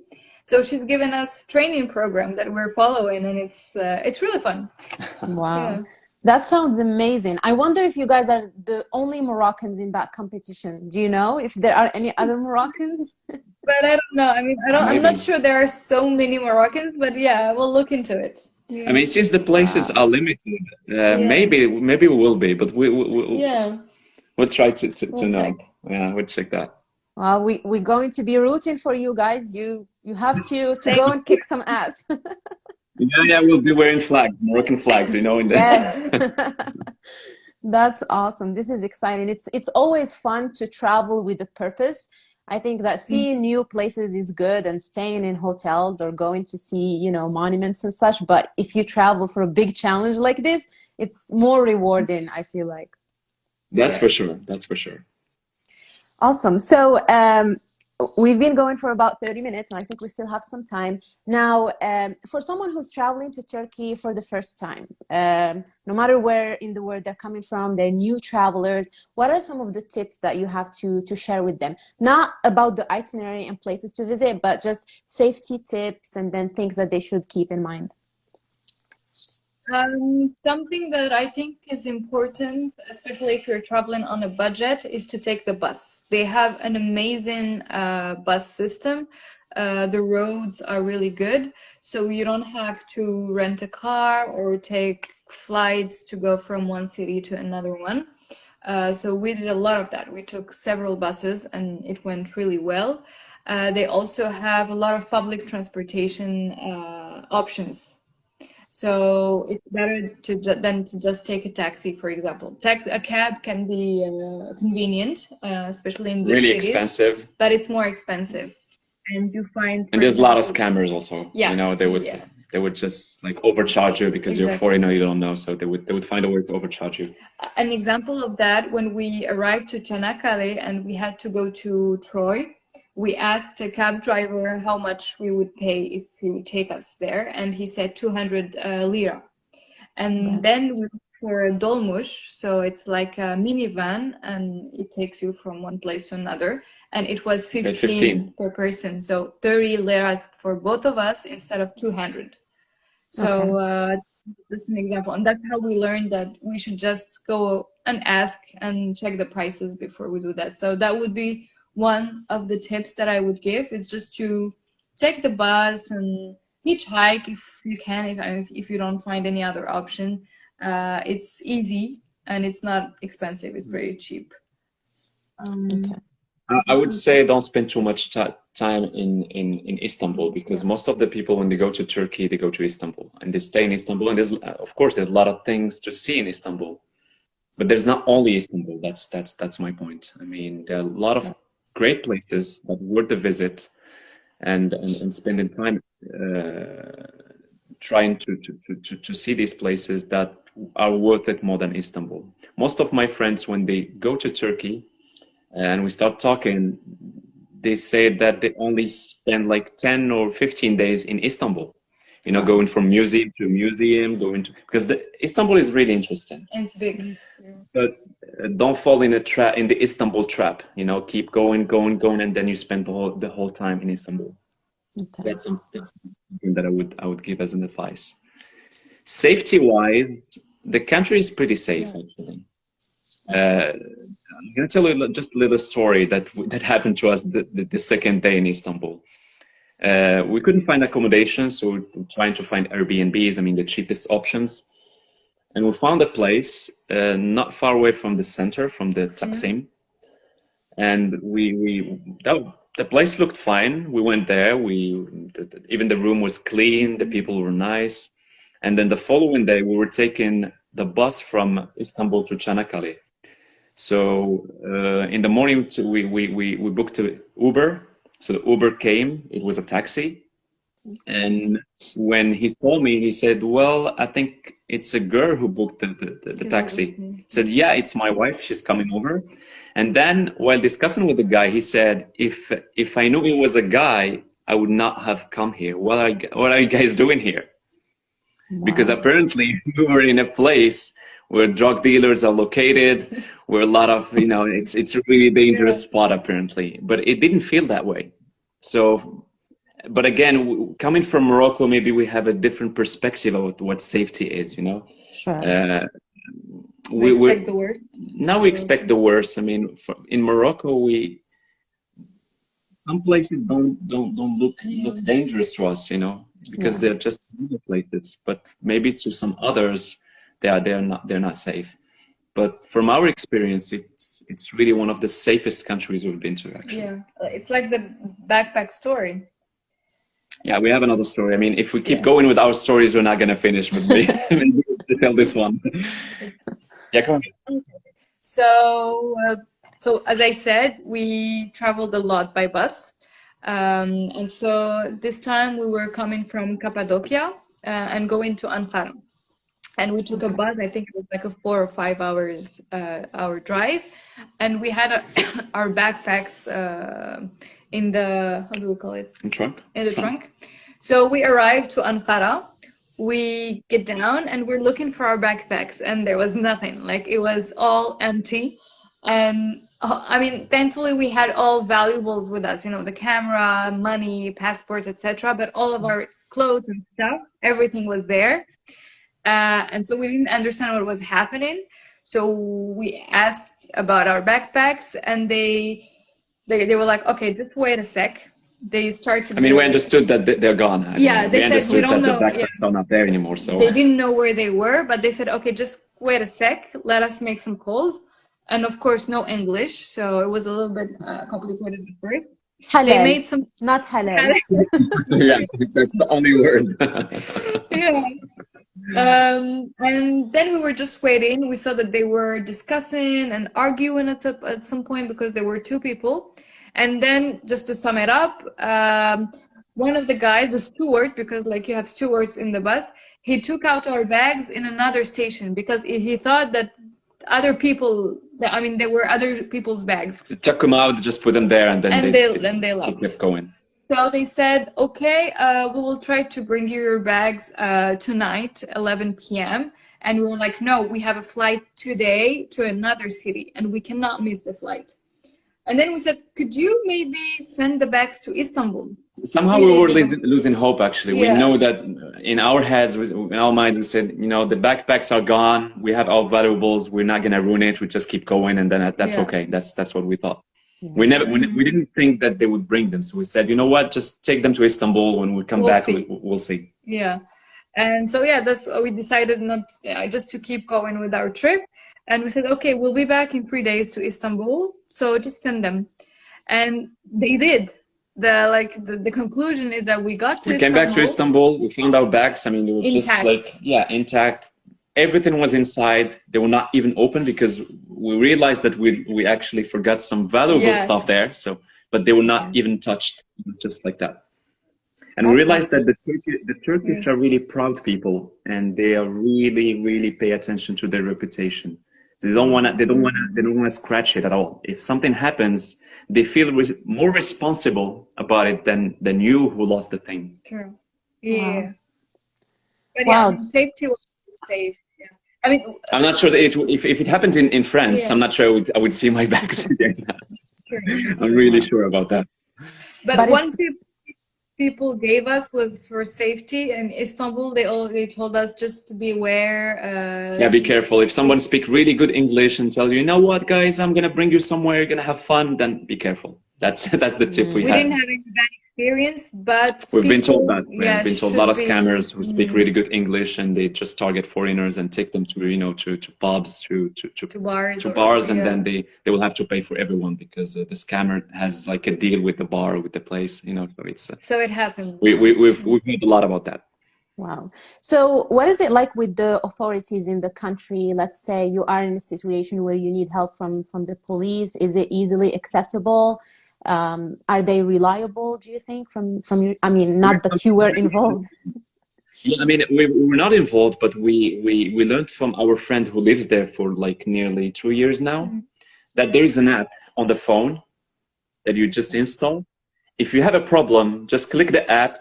So she's given us training program that we're following, and it's uh, it's really fun. *laughs* Wow. Yeah. That sounds amazing. I wonder if you guys are the only Moroccans in that competition. Do you know if there are any other Moroccans? *laughs* But I don't know. I mean, I don't. I'm not sure there are so many Moroccans, but yeah, we'll look into it. I mean, since the places are limited, uh, maybe maybe we will be, but we, we, we Yeah. we'll try to to, to We'll know. check. Yeah, we'll check that. Well, we we're going to be rooting for you guys. You you have to to go and kick some ass. *laughs* Yeah, yeah, we'll be wearing flags, Moroccan flags, you know. In the, Yes. *laughs* *laughs* That's awesome. This is exciting. It's it's always fun to travel with a purpose. I think that mm. seeing new places is good and staying in hotels or going to see, you know, monuments and such. But if you travel for a big challenge like this, it's more rewarding, I feel like. That's for sure. That's for sure. Awesome. So um, we've been going for about 30 minutes, and I think we still have some time. Now, um, for someone who's traveling to Turkey for the first time, um, no matter where in the world they're coming from, they're new travelers, what are some of the tips that you have to, to share with them? Not about the itinerary and places to visit, but just safety tips and then things that they should keep in mind. Um, something that I think is important, especially if you're traveling on a budget, is to take the bus. They have an amazing uh, bus system. Uh, the roads are really good, so you don't have to rent a car or take flights to go from one city to another one. Uh, so we did a lot of that. We took several buses and it went really well. Uh, they also have a lot of public transportation uh, options. So it's better to than to just take a taxi, for example. Tax a cab can be uh, convenient, uh, especially in big Really cities, expensive, but it's more expensive. And you find, and there's a lot of scammers also. Yeah, You know, they would yeah. they would just like overcharge you because you're Exactly. foreigner, you don't know. So they would they would find a way to overcharge you. An example of that, when we arrived to Çanakkale and we had to go to Troy, we asked a cab driver how much we would pay if he would take us there, and he said 200 uh, lira. And then we were a dolmuş, so it's like a minivan, and it takes you from one place to another. And it was 15, 15. per person, so 30 liras for both of us instead of 200. So uh, just an example, and that's how we learned that we should just go and ask and check the prices before we do that. So that would be one of the tips that I would give is just to take the bus and hitchhike if you can, if if you don't find any other option. Uh, it's easy and it's not expensive. It's very cheap. Um, Okay. I- I would say don't spend too much time in, in, in Istanbul because most of the people, when they go to Turkey, they go to Istanbul and they stay in Istanbul. And there's, of course, there's a lot of things to see in Istanbul, but there's not only Istanbul. That's that's that's my point. I mean, there are a lot of great places that worth the visit, and and, and spending time uh, trying to, to, to, to, to see these places that are worth it more than Istanbul. Most of my friends, when they go to Turkey, and we start talking, they say that they only spend like 10 or 15 days in Istanbul. You know, going from museum to museum, going to because the, Istanbul is really interesting. and it's big. But don't fall in a trap in the Istanbul trap. You know, keep going, going, going, and then you spend the whole the whole time in Istanbul. Okay. That's something that I would I would give as an advice. Safety wise, the country is pretty safe actually. Uh, I'm gonna tell you just a little story that that happened to us the, the, the second day in Istanbul. Uh, we couldn't find accommodation, so we we're trying to find Airbnbs. I mean, the cheapest options, and we found a place uh, not far away from the center, from the Taksim. and we we that, the place looked fine. We went there. We the, the, even the room was clean. The people were nice, and then the following day we were taking the bus from Istanbul to Çanakkale. So uh, in the morning we, we we we booked an Uber. So the Uber came. It was a taxi, and when he told me, he said, "Well, I think it's a girl who booked the, the, the, taxi." He said, "Yeah, it's my wife. She's coming over." And then while discussing with the guy, he said, if, if I knew it was a guy, I would not have come here. What are, what are you guys doing here? Wow. Because apparently *laughs* we were in a place where drug dealers are located, where a lot of, you know, it's, it's a really dangerous *laughs* yeah. spot apparently, but it didn't feel that way. So, but again, coming from Morocco, maybe we have a different perspective of what safety is, you know? Sure. Uh, we, we expect the worst. Now we expect the worst. I mean, for, in Morocco, we some places don't don't don't look look dangerous to us, you know, because yeah. they're just places. But maybe to some others, they are they're not they're not safe. But from our experience, it's it's really one of the safest countries we've been to. Actually, yeah, it's like the backpack story. Yeah, we have another story. I mean, if we keep yeah. going with our stories, we're not going to finish. But me, *laughs* to tell this one. Yeah, go on. So, uh, so as I said, we traveled a lot by bus. Um, and so this time we were coming from Cappadocia uh, and going to Ankara. And we took a bus, I think it was like a four or five hours uh, hour drive. And we had *coughs* our backpacks uh, in the, how do we call it? In trunk. In the trunk. trunk. So we arrived to Ankara we get down and we're looking for our backpacks and there was nothing like it was all empty and uh, i mean thankfully we had all valuables with us you know the camera money passports etc but all of our clothes and stuff everything was there uh, and so we didn't understand what was happening so we asked about our backpacks and they they, they were like okay just wait a sec they started. To I mean, we understood that they're gone. I yeah, mean, they we said we don't know. The backpacks yeah. are not there anymore, so they didn't know where they were, but they said, okay, just wait a sec, let us make some calls, and of course, no English, so it was a little bit uh, complicated at first. Halal. They made some not halal. *laughs* yeah, that's the only word. *laughs* yeah. Um, and then we were just waiting. We saw that they were discussing and arguing at, at some point because there were two people and then just to sum it up, um, one of the guys, the steward, because like you have stewards in the bus, he took out our bags in another station because he thought that other people, I mean, there were other people's bags. took them out, just put them there, and then and they, they, and they left. kept going. So they said, okay, uh, we will try to bring you your bags uh, tonight, 11 p.m. And we were like, no, we have a flight today to another city and we cannot miss the flight. And then we said, could you maybe send the bags to Istanbul? Somehow we were losing hope, actually. Yeah. We know that in our heads, in our minds, we said, you know, the backpacks are gone. We have our valuables. We're not going to ruin it. We just keep going. And then that's yeah. okay. That's, that's what we thought. Yeah. We never, we, we, didn't think that they would bring them. So we said, you know what, just take them to Istanbul. When we come we'll back, see. We, will see. Yeah. And so, yeah, that's, we decided not just to keep going with our trip. And we said, okay, we'll be back in three days to Istanbul. So just send them. And they did. The like the, the conclusion is that we got to We came back to Istanbul, we found our bags. I mean they were intact. just like yeah, intact. Everything was inside. They were not even open because we realized that we we actually forgot some valuable yes. stuff there. So but they were not yeah. even touched just like that. And That's we realized awesome. that the, Turkish, the Turkish yeah. are really proud people and they are really, really pay attention to their reputation. They don't want to. They don't mm. want to. They don't want to scratch it at all. If something happens, they feel re more responsible about it than than you who lost the thing. True. Yeah. Wow. But wow. yeah, safety was safe. Yeah. I mean, I'm not sure that it, if if it happened in in France, yeah. I'm not sure I would I would see my *laughs* bags again. I'm really sure about that. But, but one people people gave us was for safety in Istanbul. They all they told us just to be aware. Uh, yeah, be careful. If someone speak really good English and tell you, you know what, guys, I'm gonna bring you somewhere, you're gonna have fun, then be careful. That's *laughs* that's the tip we, we had. didn't have any bad experience, but We've been told that. Yeah, We've been told a lot of be- scammers who speak Mm, really good English and they just target foreigners and take them to, you know, to, to pubs, to, to, to, to bars, to or- bars, and yeah. then they, they will have to pay for everyone because uh, the scammer has like a deal with the bar, with the place, you know, so it's, uh, So it happened. we, we, we've, we've heard a lot about that. Wow. So, what is it like with the authorities in the country? Let's say you are in a situation where you need help from from the police. Is it easily accessible? Um, are they reliable? Do you think from from your? I mean, not that you were involved. *laughs* Yeah, I mean, we, we were not involved, but we, we, we learned from our friend who lives there for like nearly two years now Mhm. that there is an app on the phone that you just install. If you have a problem, just click the app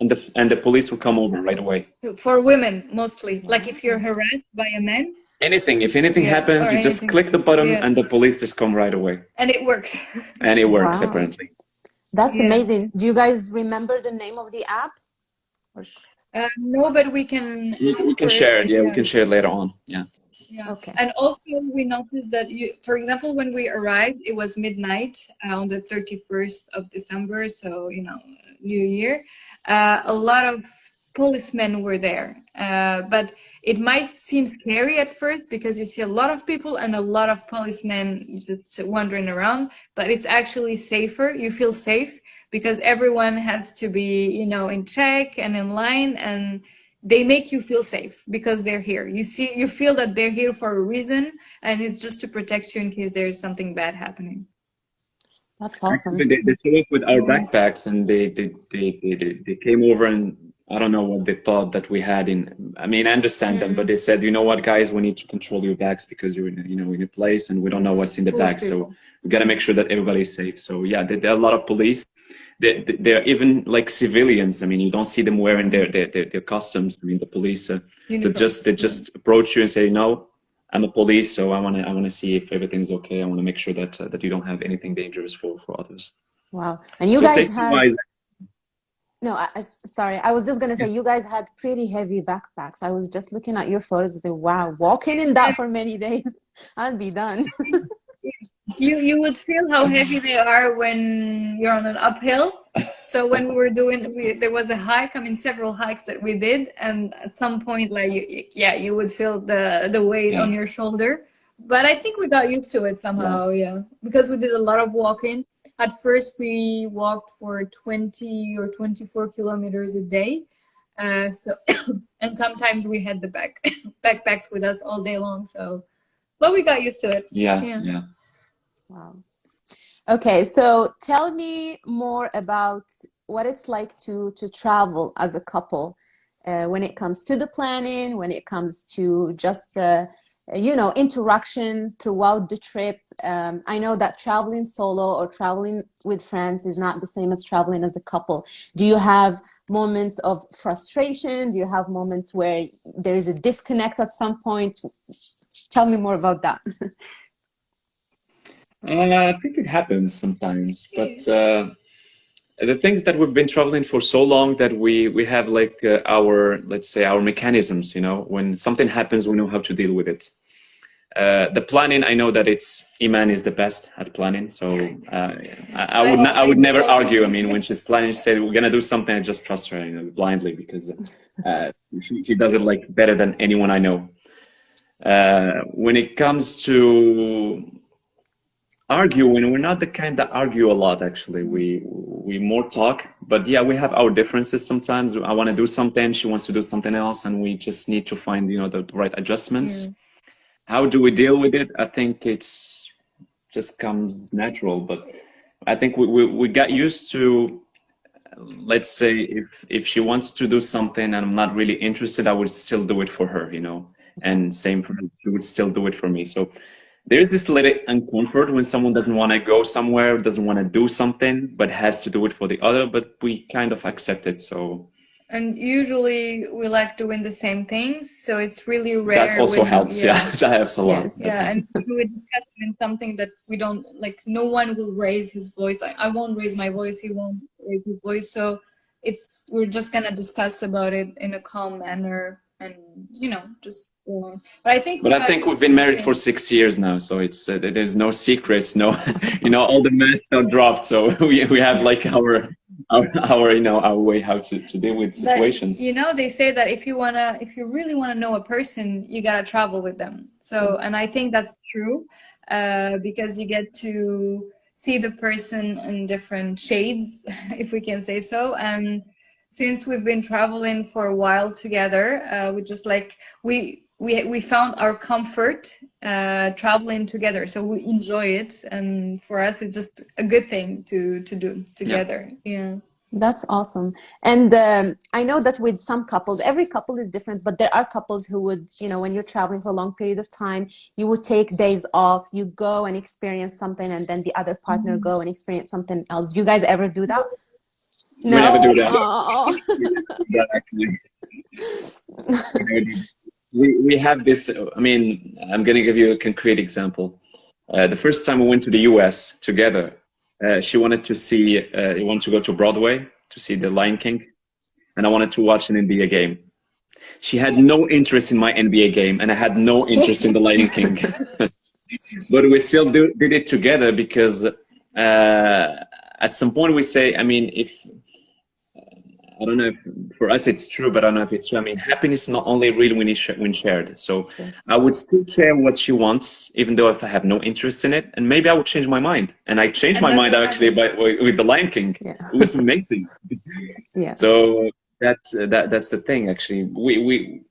and the, and the police will come over right away. For women, mostly. Like if you're harassed by a man, Anything, if anything Yeah, happens, or you just click the button Yeah. and the police just come right away. and it works. And it works Wow. apparently. That's Yeah. amazing. Do you guys remember the name of the app? Uh, no, but we can. We, we can share it, yeah, we can share it later on. Yeah. Yeah. Okay. And also, we noticed that you, for example, when we arrived, it was midnight uh, on the 31st of December, so you know, New Year. Uh, a lot of policemen were there, uh, but it might seem scary at first because you see a lot of people and a lot of policemen just wandering around. But it's actually safer. You feel safe because everyone has to be, you know, in check and in line and they make you feel safe because they're here. You see, you feel that they're here for a reason, and it's just to protect you in case there's something bad happening. That's awesome. They, they showed us with our backpacks and they, they, they, they, they, they came over and I don't know what they thought that we had in, I mean, I understand them, but they said, you know what, guys, we need to control your bags because you're in, a- you know, in a place and we don't know what's in the bag. So we got to make sure that everybody's safe. So yeah, there, there are a lot of police. They, they- they're even like civilians. I mean, you don't see them wearing their, their, their, their costumes. I mean, the police, uh, so just, they just approach you and say, no, I'm a police. So I want to, I want to see if everything's okay. I want to make sure that, uh, that you don't have anything dangerous for, for others. Wow. And you So guys wise, no, I, I- sorry. I was just gonna say you guys had pretty heavy backpacks. I was just looking at your photos and say, wow, walking in that for many days, *laughs* I'd be done. You you would feel how heavy they are when you're on an uphill. So when we were doing, we, there was a hike. I mean, several hikes that we did, and at some point, like you, yeah, you would feel the the weight Yeah. on your shoulder. But I think we got used to it somehow, yeah, because we did a lot of walking. At first, we walked for 20 or 24 kilometers a day. Uh, so, *coughs* and sometimes we had the back *coughs* backpacks with us all day long. So, but we got used to it. yeah, Yeah. yeah. Wow. Okay, so tell me more about what it's like to to travel as a couple uh, when it comes to the planning, when it comes to just uh, you know interaction throughout the trip. Um, I know that traveling solo or traveling with friends is not the same as traveling as a couple. Do you have moments of frustration? Do you have moments where there is a disconnect at some point? Tell me more about that. *laughs* Uh, I think it happens sometimes, but uh, the things that we've been traveling for so long that we we have like uh, our let's say our mechanisms. You know, when something happens, we know how to deal with it. Uh, the planning, I know that it's Iman is the best at planning, so uh, I, I would not, I would never argue. I mean, when she's planning, she said we're gonna do something. I just trust her you know, blindly because uh, she, she does it like better than anyone I know. Uh, when it comes to arguing we're not the kind that argue a lot actually. We we more talk but yeah we have our differences sometimes. I want to do something she wants to do something else and we just need to find you know the right adjustments. Mm. How do we deal with it? I think it's just comes natural but i think we, we, we got used to let's say if if she wants to do something and i'm not really interested i would still do it for her you know? And same for her she would still do it for me. So there's this little uncomfort when someone doesn't want to go somewhere, doesn't want to do something, but has to do it for the other. But we kind of accept it. So And usually we like doing the same things, so it's really rare. that also when- helps. Yeah, *laughs* that helps a lot. Yes. Yeah, and we discuss in something that we don't like. No one will raise his voice. Like I won't raise my voice. He won't raise his voice. So it's we're just gonna discuss about it in a calm manner, and you know, just. Uh, but I think. But I think we've been married for six years now, so it's uh, there's no secrets, no, *laughs* you know, all the masks are dropped. So *laughs* we we have like our our, our you know our way how to, to deal with situations. But, you know, they say that if you wanna if you really wanna know a person, you gotta travel with them. So and I think that's true uh, because you get to see the person in different shades, *laughs* if we can say so, and since we've been traveling for a while together, uh, we just like we we we found our comfort uh, traveling together. So we enjoy it, and for us, it's just a good thing to to do together. Yeah. yeah. That's awesome. And um, I know that with some couples, every couple is different, but there are couples who would, you know, when you're traveling for a long period of time, you would take days off, you go and experience something, and then the other partner mm -hmm. go and experience something else. Do you guys ever do that? No? We never do that. Oh. *laughs* that actually. *laughs* we, we have this, I mean, I'm going to give you a concrete example. Uh, the first time we went to the US together, uh, she wanted to see, uh, wanted to go to Broadway to see The Lion King, and I wanted to watch an NBA game. She had no interest in my NBA game, and I had no interest in The Lion King. *laughs* but we still do, did it together because uh, at some point we say, I mean, if I don't know if for us it's true, but I don't know if it's true. I mean, happiness is not only real when, it's when shared. So I would still share what she wants, even though if I have no interest in it, and maybe I would change my mind. And I changed and my mind actually by with the Lion King. Yeah. It was amazing. *laughs* *laughs* yeah. So that's uh, that that's the thing. Actually, we we.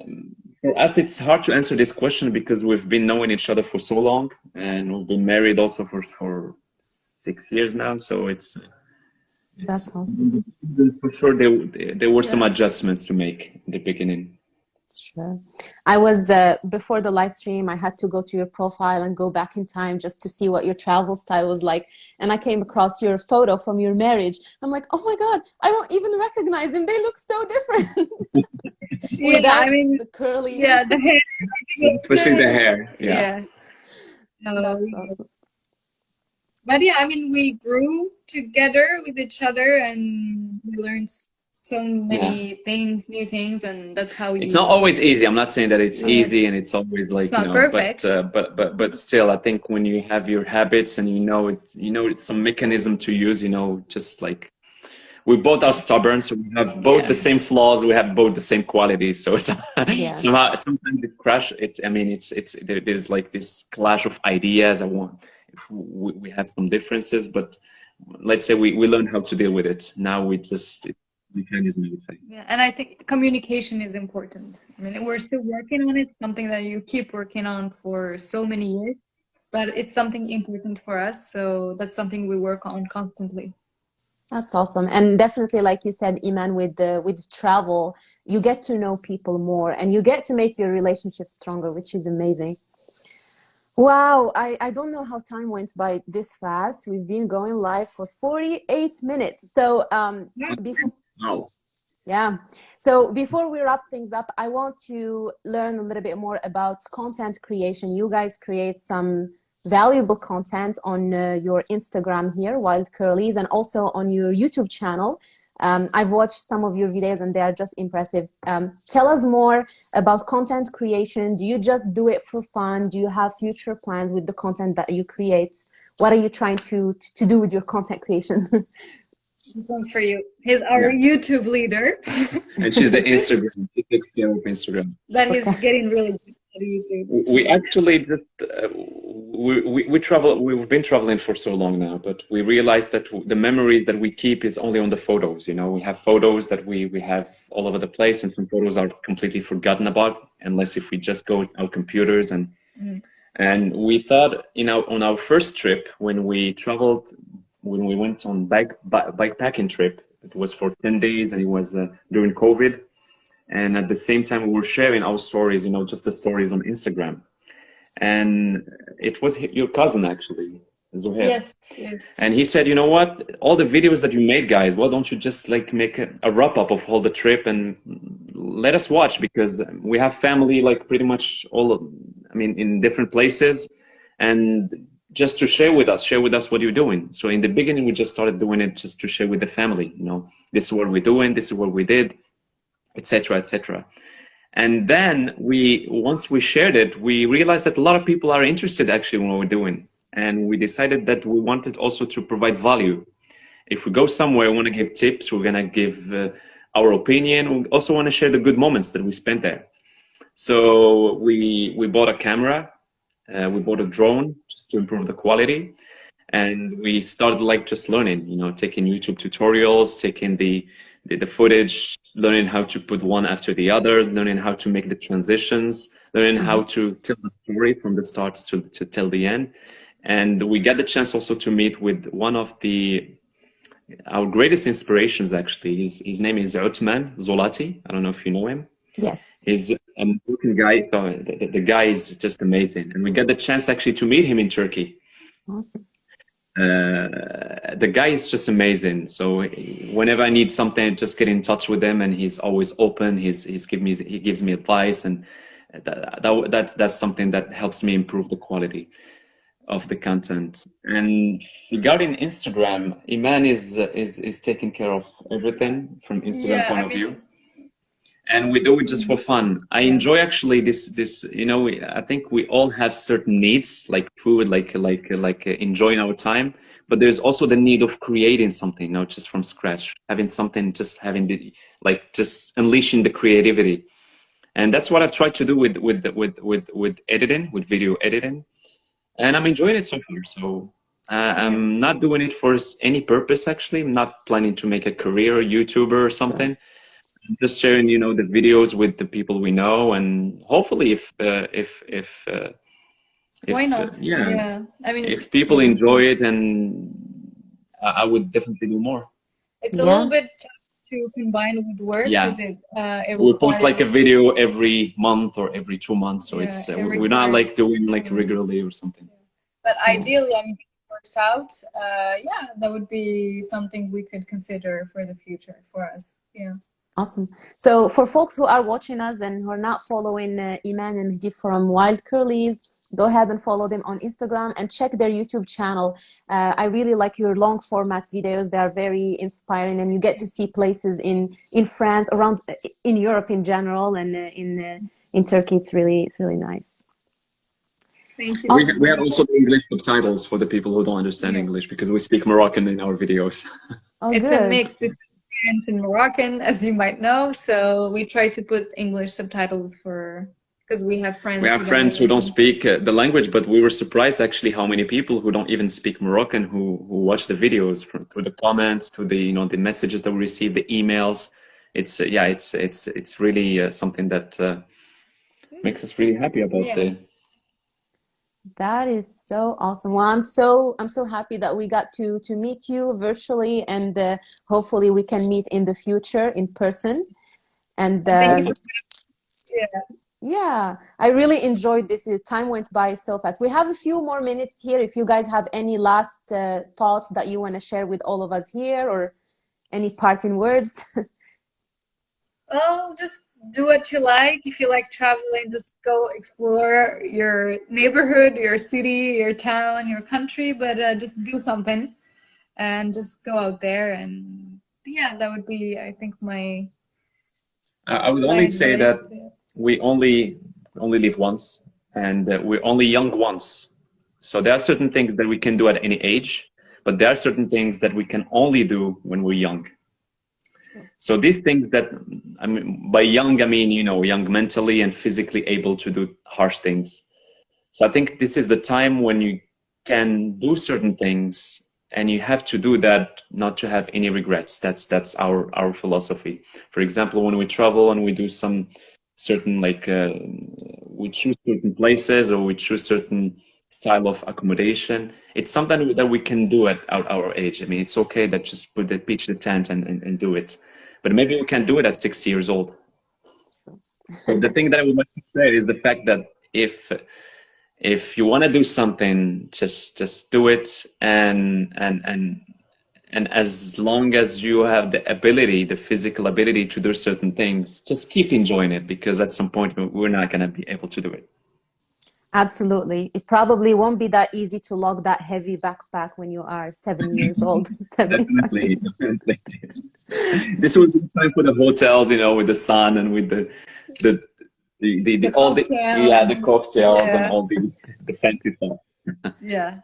Um, for us, it's hard to answer this question because we've been knowing each other for so long, and we've been married also for for six years now. So it's that's awesome. For sure, there, there were some adjustments to make in the beginning. Sure. I was, uh, before the live stream, I had to go to your profile and go back in time just to see what your travel style was like. And I came across your photo from your marriage. I'm like, oh my God, I don't even recognize them. They look so different. *laughs* yeah, I mean, the curly. Yeah, the hair. Especially the hair. Yeah. yeah. That's awesome but yeah, I mean, we grew together with each other and we learned so many yeah. things, new things, and that's how It's not always easy. I'm not saying that it's yeah. easy and it's always like it's you know, perfect. but uh, but but but still, I think when you have your habits and you know it, you know it's some mechanism to use. You know, just like we both are stubborn, so we have both yeah. the same flaws. We have both the same qualities. So it's *laughs* somehow sometimes it crash. It I mean, it's it's there, there's like this clash of ideas. I want we, we have some differences, but let's say we, we learn how to deal with it. Now we just, mechanism, Yeah, and I think communication is important. I mean, we're still working on it, something that you keep working on for so many years, but it's something important for us. So that's something we work on constantly. That's awesome. And definitely, like you said, Iman, with the with travel, you get to know people more and you get to make your relationship stronger, which is amazing. Wow, I, I don't know how time went by this fast. We've been going live for 48 minutes. So um, before, wow. yeah. So before we wrap things up, I want to learn a little bit more about content creation. You guys create some valuable content on uh, your Instagram here, Wild Curlies, and also on your YouTube channel. Um, I've watched some of your videos and they are just impressive. Um, tell us more about content creation. Do you just do it for fun? Do you have future plans with the content that you create? What are you trying to, to do with your content creation? *laughs* this one's for you. He's our yeah. YouTube leader. and she's the *laughs* Instagram. She takes care of Instagram. That okay. getting really good we actually just uh, we, we, we travel we've been traveling for so long now but we realized that the memory that we keep is only on the photos you know? We have photos that we we have all over the place and some photos are completely forgotten about unless if we just go our computers and mm. and we thought you know on our first trip when we traveled when we went on bike bike packing trip it was for 10 days and it was uh, during covid and at the same time we were sharing our stories you know just the stories on instagram. And it was your cousin actually Zuhair. yes yes. And he said you know what? All the videos that you made guys why don't you just like make a, a wrap up of all the trip and let us watch? Because we have family like pretty much all of, i mean in different places. And just to share with us share with us what you're doing. So in the beginning we just started doing it just to share with the family you know. This is what we're doing. This is what we did etc., etc. And then we, once we shared it, we realized that a lot of people are interested actually in what we're doing. And we decided that we wanted also to provide value. if we go somewhere, we want to give tips. We're gonna give uh, our opinion. We also want to share the good moments that we spent there. So we we bought a camera, uh, we bought a drone just to improve the quality, and we started like just learning. You know, taking YouTube tutorials, taking the the, the footage, learning how to put one after the other, learning how to make the transitions, learning how mm-hmm. to tell the story from the start to to tell the end. And we get the chance also to meet with one of the our greatest inspirations actually. His his name is Utman Zolati. I don't know if you know him. Yes. He's a American guy. So the, the guy is just amazing, and we get the chance actually to meet him in Turkey. Awesome. Uh, the guy is just amazing. So whenever I need something, just get in touch with him, and he's always open. He's he's give me he gives me advice, and that, that that's that's something that helps me improve the quality of the content. And regarding Instagram, Iman is is is taking care of everything from Instagram yeah, point I of mean, view. And we do it just for fun. I enjoy actually this this you know I think we all have certain needs like food like like like enjoying our time, but there's also the need of creating something, you know, just from scratch, having something, just having the like just unleashing the creativity. And that's what I've tried to do with with with with with editing, with video editing and I'm enjoying it so far. So uh, I'm not doing it for any purpose. Actually, I'm not planning to make a career YouTuber or something. I'm just sharing, you know, the videos with the people we know, and hopefully, if uh, if if uh, if, why not? Uh, yeah. yeah, I mean, if people enjoy it, and I would definitely do more. It's a yeah. little bit to combine with work? Yeah. It, uh, it we post like a video every month or every two months, so yeah, it's uh, we're not like doing like regularly or something. But ideally, I mean, if it works out, uh, yeah, that would be something we could consider for the future for us. Yeah. Awesome. So for folks who are watching us and who are not following uh, Iman and Mehdi from Wild Curlies, go ahead and follow them on Instagram and check their YouTube channel. Uh, I really like your long format videos. They are very inspiring and you get to see places in, in France, around in Europe in general and uh, in, uh, in Turkey. It's really, it's really nice. Thank you. We, we have also English subtitles for the people who don't understand yeah. English because we speak Moroccan in our videos. *laughs* Oh, it's good. a mix between French and Moroccan, as you might know. So we try to put English subtitles for because we have friends. We have who friends who don't speak uh, the language, but we were surprised actually how many people who don't even speak Moroccan who who watch the videos from, through the comments, to the you know the messages that we receive, the emails. It's uh, yeah, it's it's it's really uh, something that uh, makes us really happy about yeah. the. That is so awesome. Well, I'm so I'm so happy that we got to to meet you virtually, and uh, hopefully we can meet in the future in person. And uh, yeah yeah, I really enjoyed this. Time went by so fast. We have a few more minutes here. If you guys have any last uh, thoughts that you want to share with all of us here or any parting words. *laughs* oh, just do what you like. If you like traveling, just go explore your neighborhood, your city, your town, your country, but uh, just do something and just go out there. And yeah, that would be, I think, my. I would only say that we only only live once and uh, we're only young once so there are certain things that we can do at any age but there are certain things that we can only do when we're young so these things that i mean by young i mean you know young mentally and physically able to do harsh things. So i think this is the time when you can do certain things and you have to do that not to have any regrets. That's that's our our philosophy. For example when we travel and we do some certain like uh, we choose certain places or we choose certain style of accommodation. It's something that we can do at our, our age. I mean it's okay that just put the pitch the tent and, and, and do it. But maybe we can do it at 60 years old. The thing that i would like to say is the fact that if if you want to do something just just do it. And and and and as long as you have the ability, the physical ability to do certain things, just keep enjoying it because at some point we're not going to be able to do it. Absolutely. It probably won't be that easy to lug that heavy backpack when you are seven years old. *laughs* definitely, definitely. this would be time for the hotels, you know, with the sun and with the the the, the, the, the all the yeah the cocktails yeah. and all the the fancy stuff. yeah.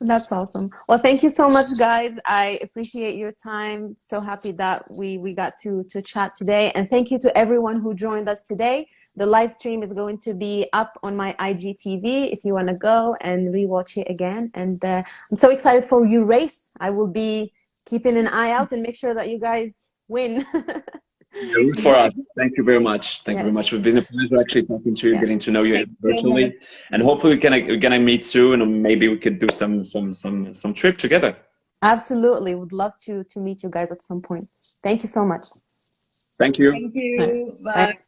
That's awesome. Well, thank you so much, guys. I appreciate your time. So happy that we, we got to, to chat today. And thank you to everyone who joined us today. The live stream is going to be up on my IGTV if you want to go and rewatch it again. And uh, I'm so excited for you race. I will be keeping an eye out and make sure that you guys win. *laughs* Root for us. Thank you very much. Thank yes. you very much. It's been a pleasure actually talking to you, yeah. getting to know you Thank virtually, and hopefully we can we're gonna meet soon, and maybe we could do some some some some trip together. Absolutely, would love to to meet you guys at some point. Thank you so much. Thank you. Thank you. Bye. Bye.